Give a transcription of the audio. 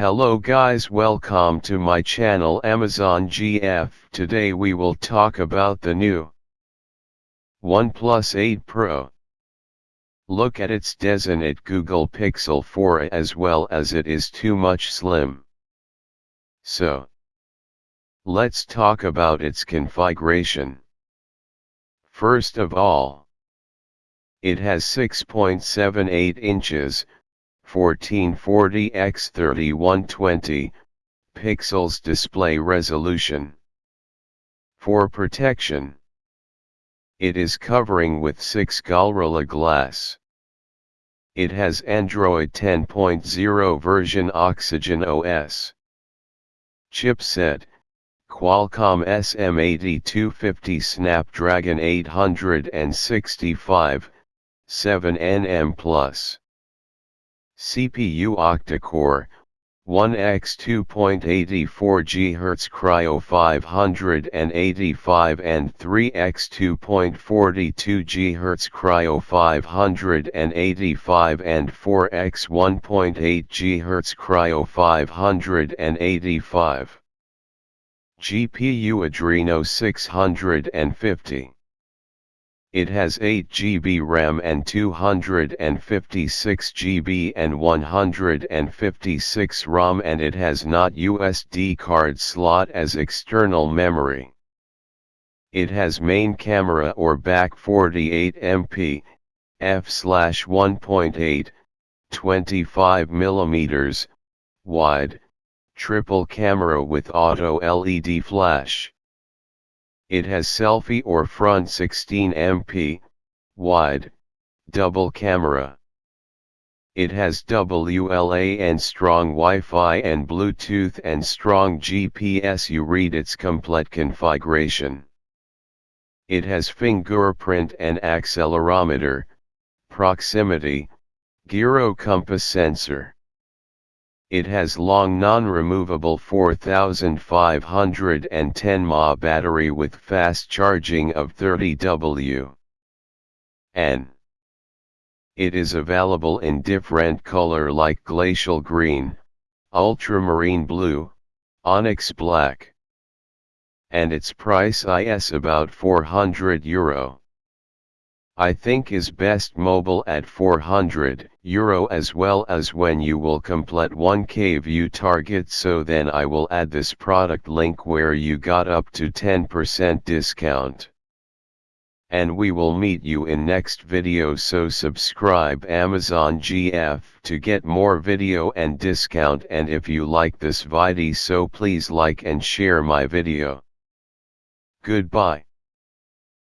Hello guys welcome to my channel Amazon GF. Today we will talk about the new OnePlus 8 Pro. Look at its designate Google Pixel 4 as well as it is too much slim. So, let's talk about its configuration. First of all, it has 6.78 inches, 1440 x 3120 pixels display resolution. For protection, it is covering with 6 Gorilla Glass. It has Android 10.0 version Oxygen OS. Chipset, Qualcomm SM8250 Snapdragon 865, 7nm Plus. CPU octa-core, 1x 2.84 GHz Kryo 585 and 3x 2.42 GHz Kryo 585 and 4x 1.8 GHz Kryo 585. GPU Adreno 650. It has 8 GB RAM and 256 GB and 156 ROM and it has not USD card slot as external memory. It has main camera or back 48 MP, f/1.8, 25 mm, wide, triple camera with auto LED flash. It has selfie or front 16 MP, wide, double camera. It has WLAN and strong Wi-Fi and Bluetooth and strong GPS you read its complete configuration. It has fingerprint and accelerometer, proximity, gyro compass sensor. It has long non-removable 4510 mAh battery with fast charging of 30 W. N. It is available in different color like glacial green, ultramarine blue, onyx black. And its price is about 400 euro. I think is best mobile at 400 euro as well as when you will complete 1k view target so then I will add this product link where you got up to 10% discount. And we will meet you in next video so subscribe Amazon GF to get more video and discount and if you like this video so please like and share my video. Goodbye.